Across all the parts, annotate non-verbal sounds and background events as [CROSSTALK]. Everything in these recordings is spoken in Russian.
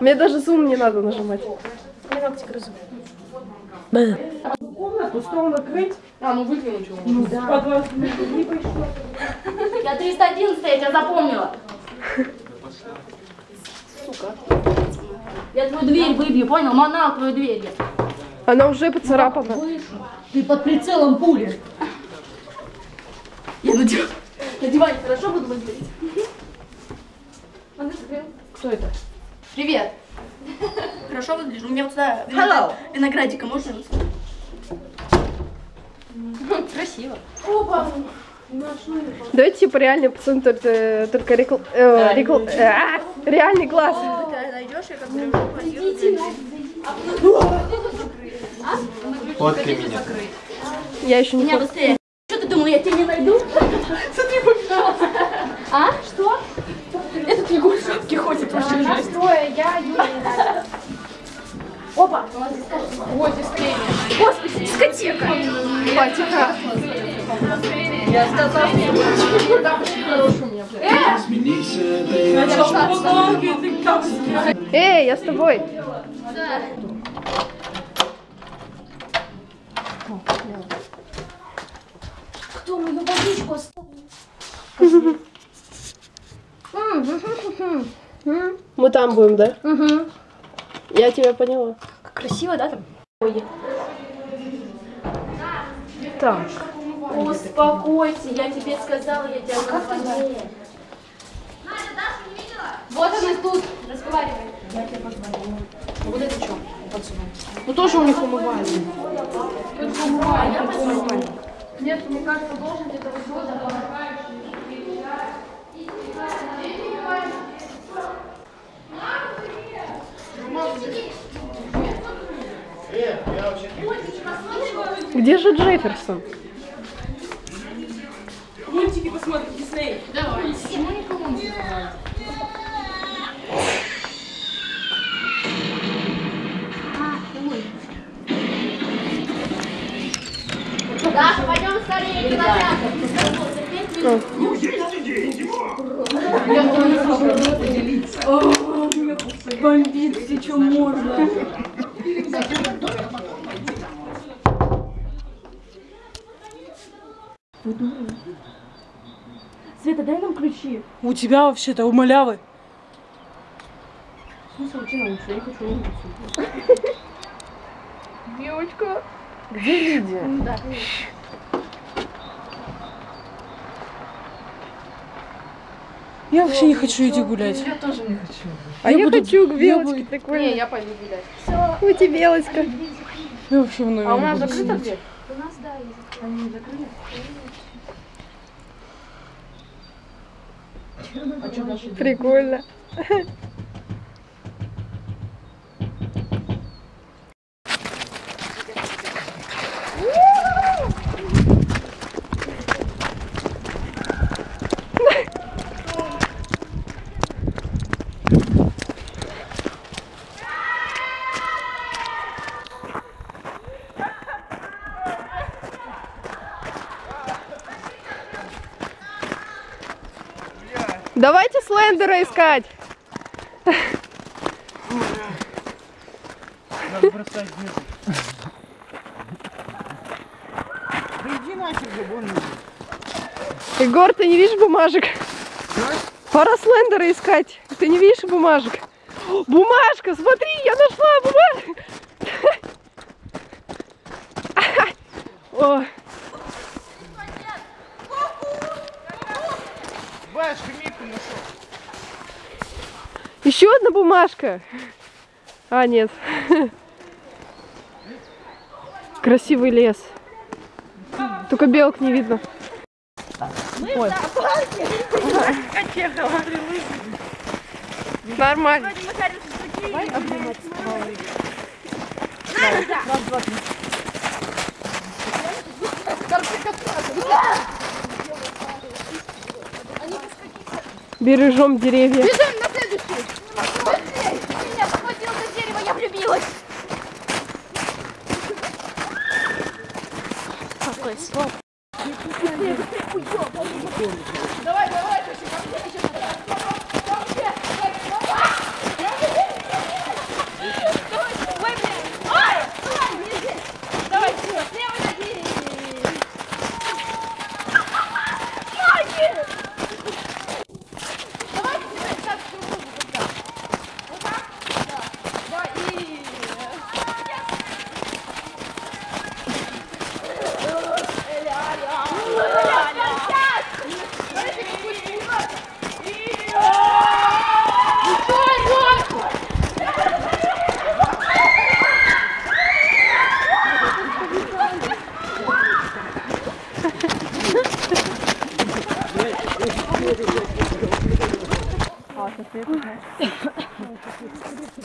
Мне даже зум не надо нажимать. Я ногти грызу. Комнату стол накрыть. А, ну выкинуть его. Ну, да. Вас либо что Я 311 я тебя запомнила. Сука. Я твою дверь выбью, понял? Манал твою дверь. Она уже поцарапана. Ты под прицелом пули. Я на диване, на диване хорошо буду выглядеть? Кто это? Привет. Хорошо выгляжу. У меня вот сюда Hello. виноград- виноградика можно? Красиво. Давайте типа реальный пацан, только, только рекл... э, рекл- э, а, реальный класс. Фоткай меня. Я еще не Меня быстрее. Что ты думал, я тебя не найду? Смотри, пожалуйста. А? Что? Этот Егор в ходит вообще жесть. Стой, я Юля не надо. Опа, нас здесь клеймя. Господи, дискотека. Хватит. Я сказала, что. Там очень хороший у меня, блядь. Эй, я с тобой. Кто мою водичку оставил? Мы там будем, да? Угу. Я тебя поняла. Как красиво, да, там? Так. Успокойся, я тебе сказала, я тебя как позвонила. Вот она тут, разговаривай. Я тебе позвонила. Ну, Вот это что? Ну тоже у них умывают. Нет, мне кажется, должен где-то вот Где же Джефферсон? Мультики посмотрим, Дисней. Давай. Почему никого не Даша, пойдем скорее, кинотеатр. Бомбит, где что можно. Света, дай нам ключи. У тебя вообще-то у малявы. Смысл уйти на улицу? Я хочу на улицу. Девочка. Где Лидия? [LAUGHS] Да. Я вообще не хочу идти гулять. Я тоже не хочу. А Я я, буду- хочу к я Белочке, буду- прикольно. Не, я пойду гулять. Ути Белочка. Я вообще в А у нас буду закрыта дверь? У нас, да, есть. Они закрыли? А что дальше? Прикольно. Слендера искать. Надо бросать снизу. Да иди вон иди. Егор, ты не видишь бумажек? Пора Слендера искать. Ты не видишь бумажек? Бумажка, смотри, я нашла бумажку. [LAUGHS] О, еще одна бумажка. А, нет. Красивый лес. Только белок не видно. Ой. Нормально. Бережем деревья на следующий. Быстрей. Ты меня схватил за дерево, я влюбилась. Какой слов. Давай, давай, Костя, ко мне сейчас.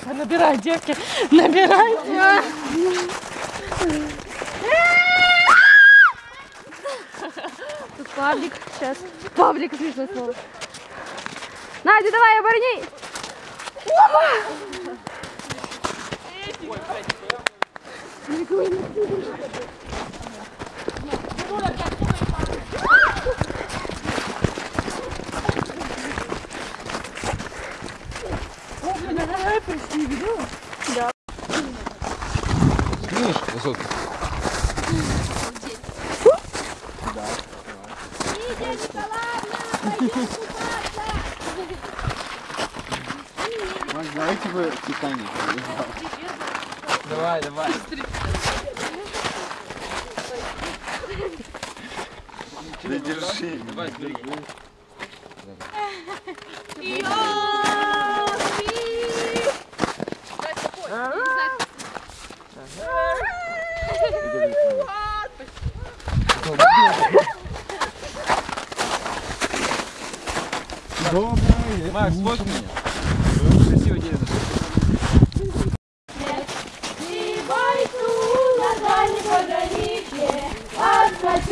Набирай, девки, набирайте. Тут Павлик. Сейчас. Павлик, смешное слово. Надя, давай, оборони! Видишь, давайте вы Титаник. Давай, давай. Да держи. Давай, держи. Добрый. Макс, сфоткай меня.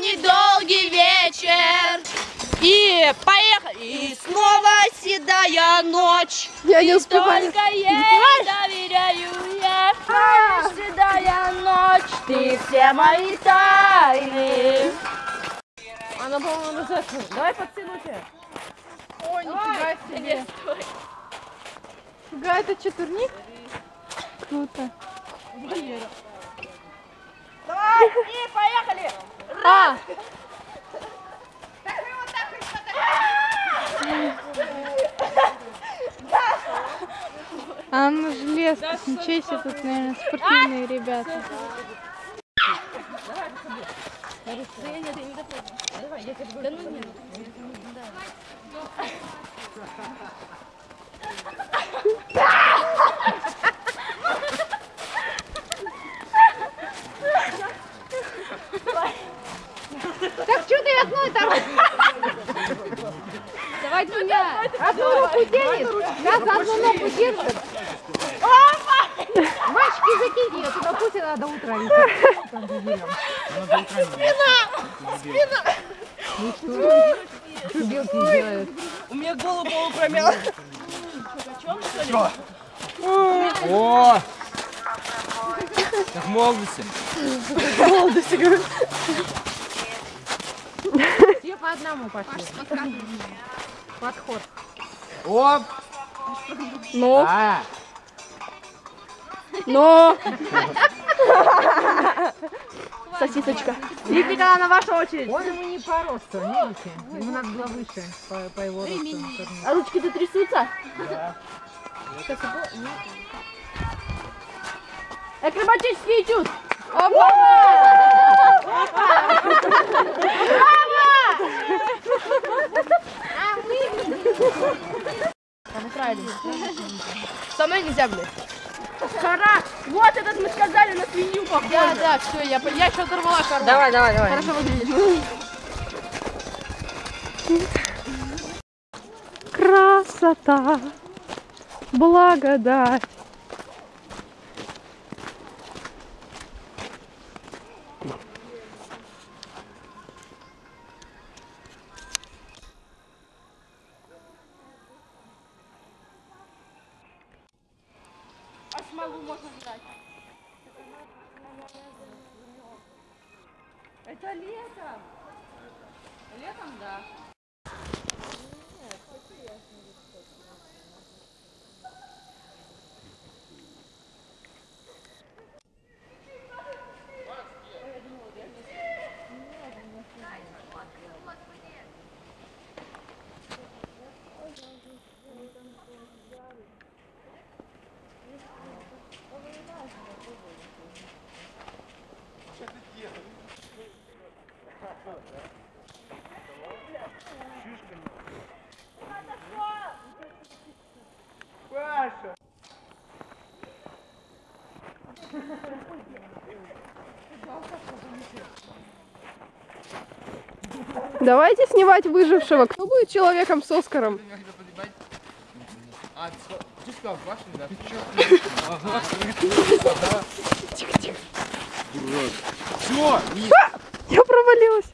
А недолгий вечер. И поехали. И снова седая ночь. Я не успеваю. Только ей доверяю я. Седая ночь. Ты все мои тайны. Она, по-моему, назад. Давай подтянуть. Ой, нифига себе. Фига, это что, турник? Круто. Давай, и поехали. А! А ну желез, ничего себе тут, наверное, спортивные ребята. Так 8. Голода сигарет. Все по одному пошли. Подход. Оп! Ну. А. Ну. Сосисочка. Никита, на вашу очередь. Он ему не по росту, видите? Ему надо было выше по, по его росту. А ручки-то трясутся? Да. Сейчас его... Акробатический этюд. Со мной нельзя, блядь. Кара! Вот этот мы сказали на свинью похоже. Да, да, все, я, я еще оторвала карман. Давай, давай, давай. Хорошо выглядишь. Красота, благодать. Летом. Летом, да. Давайте снимать выжившего. Кто будет человеком с Оскаром? А, тихо, тихо. Все! Я провалилась.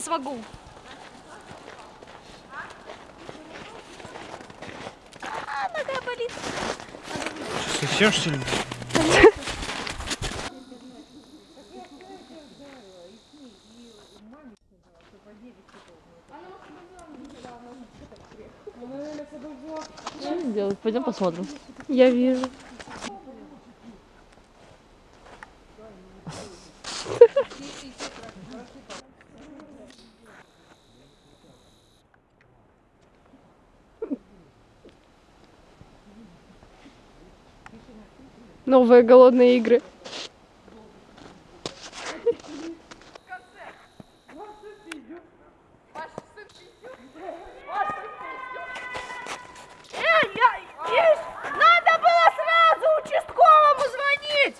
Не смогу. А, нога болит. совсем что ли? делать? Пойдем посмотрим. Я вижу. Новые голодные игры. Надо было сразу участковому звонить!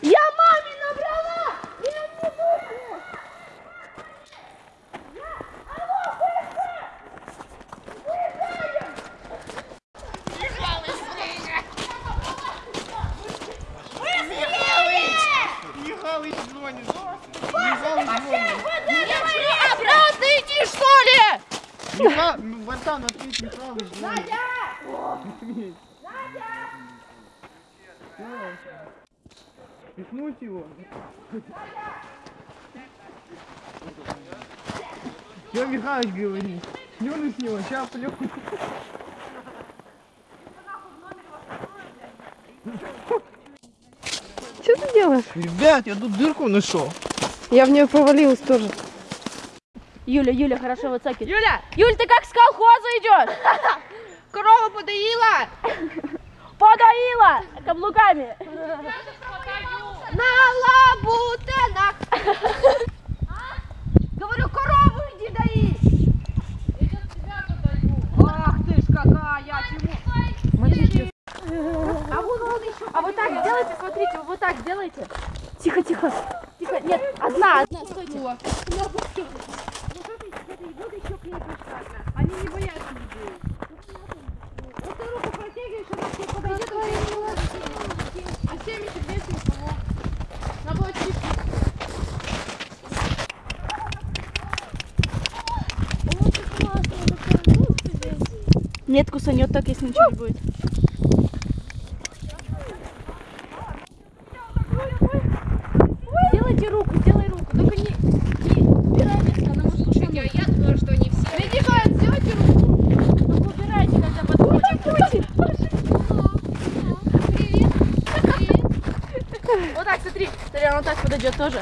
Я маме набрала! Михалыч звонит. Обратно иди, что ли? Миха... Братан, ответь, Михалыч звонит. Надя! Пихнуть его. Что Михалыч говорит? Плюну с него, сейчас плюну. Что ты делаешь? Ребят, я тут дырку нашел. Я в нее провалилась тоже. Юля, Юля, хорошо выцакивай. Юля! Юль, ты как с колхоза идешь? [LAUGHS] Корова подоила! Подоила каблуками. На лабутенах! Говорю, корову иди дои! Ах ты ж какая! Чему? А вон он еще. А вот так сделайте, смотрите, вот так сделайте. Тихо, тихо. Тихо, нет, одна, одна, стойте. Они не боятся людей. Вот ты руку протягиваешь, она к тебе подойдет, а 70 вес не помог. На бочке. Нет, кусанет так, если ничего не будет. Сделайте руку, сделай руку. Только не, не убирай место, она может Слушайте, а я думала, что они все... Иди, сделайте руку. Только убирайте, когда подходите. Привет. Привет. Вот так, смотри. Смотри, она так подойдет тоже.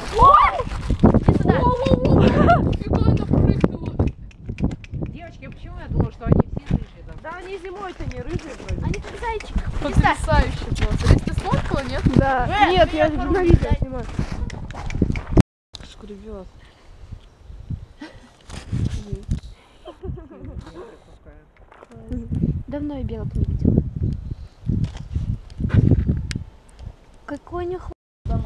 Иди сюда. Девочки, а почему я думала, что они все рыжие? там? Да они зимой-то не рыжие вроде. Они как зайчик. Потрясающе просто. Ты сфоткала, нет? Я на видео снимаю. Шкребет. Давно я белок не видела. Какой них А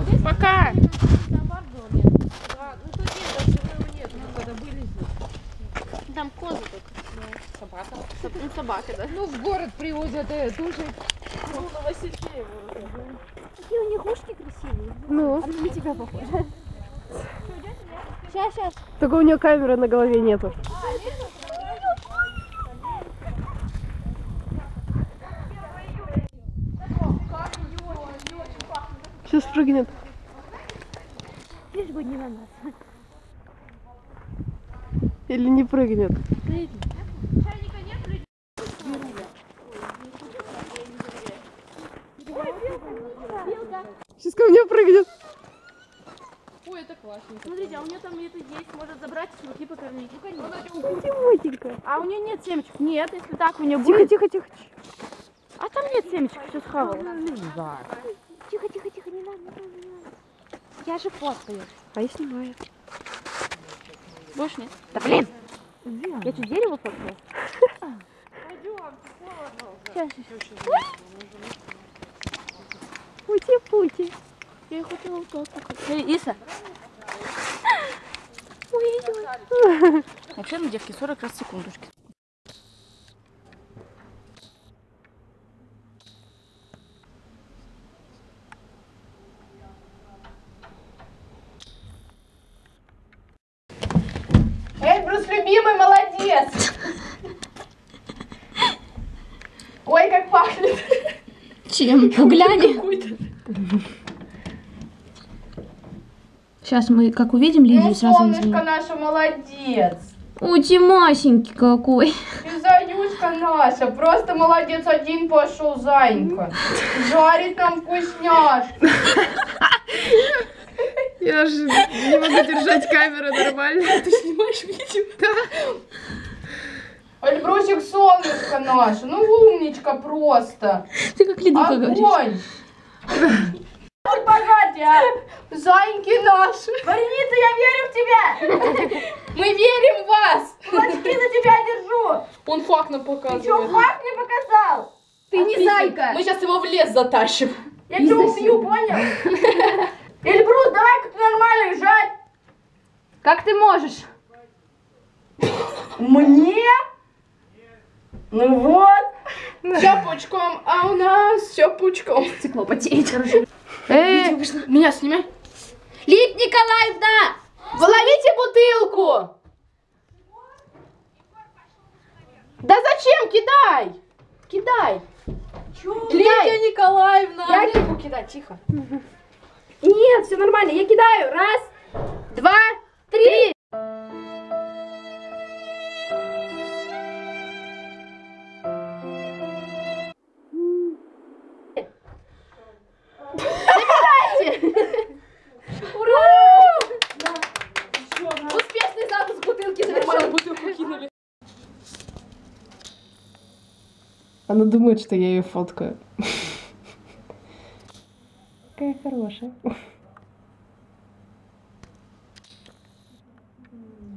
вот здесь Пока! Да, ну тут нет, даже его нет. Мы когда были здесь. Там козы только. Собака. Соб- Ну, собака, да. Ну, в город привозят э, туши. Какие у них ушки красивые. Ну, Она на тебя похожа. Сейчас, сейчас. только у нее камеры на голове нету. Сейчас прыгнет. Лишь бы не на нас. Или не прыгнет. Сейчас ко мне прыгнет. Ой, это классно. Смотрите, а у нее там это есть, может забрать и смоки покормить. Ну, конечно. А у нее нет семечек? Нет, если так у нее Тихо, будет. тихо, тихо. А там нет семечек, все схавала. Да. Тихо, тихо, тихо, не надо, не надо, не надо. Я же фоткаю. А я снимаю. Больше нет? Да блин! Я что, дерево фоткала? Пути-пути. Я хотела вот так. Иса. Ой-ой-ой. Вообще, ну, девки, 40 раз в секундочки. Эльбрус, любимый, молодец! Ой, как пахнет. Чем? Угляни. Сейчас мы, как увидим Лидию, Ну, сразу солнышко назовем. наша, молодец. Ой, Тимасенький какой. И Заюшка наша, просто молодец, один пошел, Занька. Жарит нам вкусняшки. Я же не могу держать камеру нормально. Ты снимаешь видео? Да. Эльбрусик, солнышко наше, ну умничка просто. Ты как Лидука говоришь. Огонь. Вот погоди, а. Зайки наши. Вареница, я верю в тебя. Мы верим в вас. Кулачки за тебя держу. Он факт нам показывает. Ты что, факт не показал? Ты не зайка. Мы сейчас его в лес затащим. Я тебя убью, понял? Эльбрус, давай-ка ты нормально лежать. Как ты можешь? Мне? Ну вот. Все пучком, а у нас все пучком. Стекло потеет. Эй, меня снимай. Лид Николаевна! Выловите бутылку! Да зачем? Кидай! Кидай! Лидия Николаевна! Я кипу кидать, тихо. Нет, все нормально, я кидаю. Раз, два, три. Она думает, что я ее фоткаю. Какая хорошая.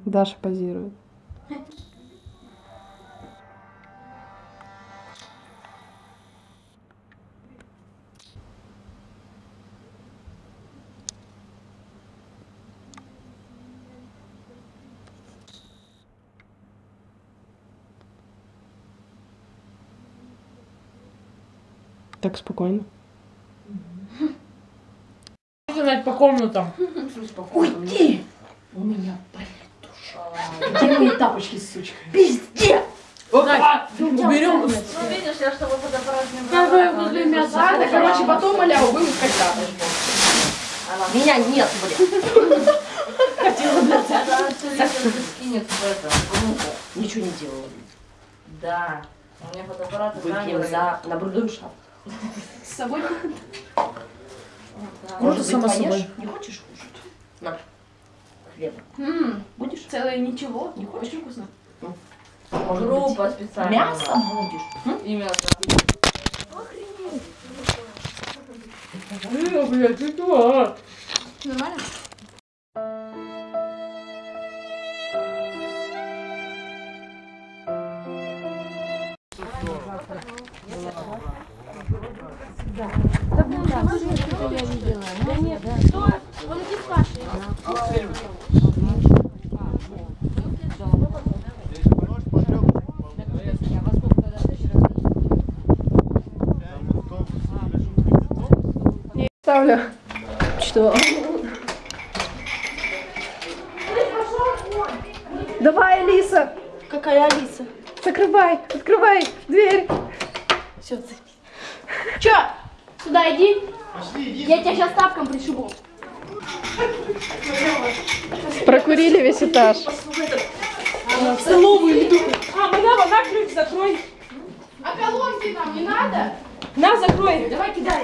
Даша позирует. Так спокойно. Сказать по комнатам. Уйди! У меня болит душа. Где мои тапочки, сучка? Пиздец! Уберем. Ну, видишь, я чтобы фотоаппарат не Давай возле мяса. Ладно, короче, потом, маляу, вымыскать тапочки. Меня нет, блин. Хотела, блядь, скинет в это. Ничего не делала. Да. У меня фотоаппарат и Выпьем за на брудершафт. С собой? Ты поешь? собой. Не хочешь кушать? На. Хлеба. Будешь? Целое ничего. Не хочешь? Очень вкусно. Может Группа быть, специальная. мясо будешь? И мясо. Нормально? Ставлю. Что? Давай, Алиса, Какая Алиса? закрывай, открывай дверь. Все, Че? Сюда иди. Я тебя сейчас тапком пришибу. Прокурили весь этаж. В столовую иду. А, малява, на ключ закрой. А колонки нам не надо? На, закрой. Давай кидай.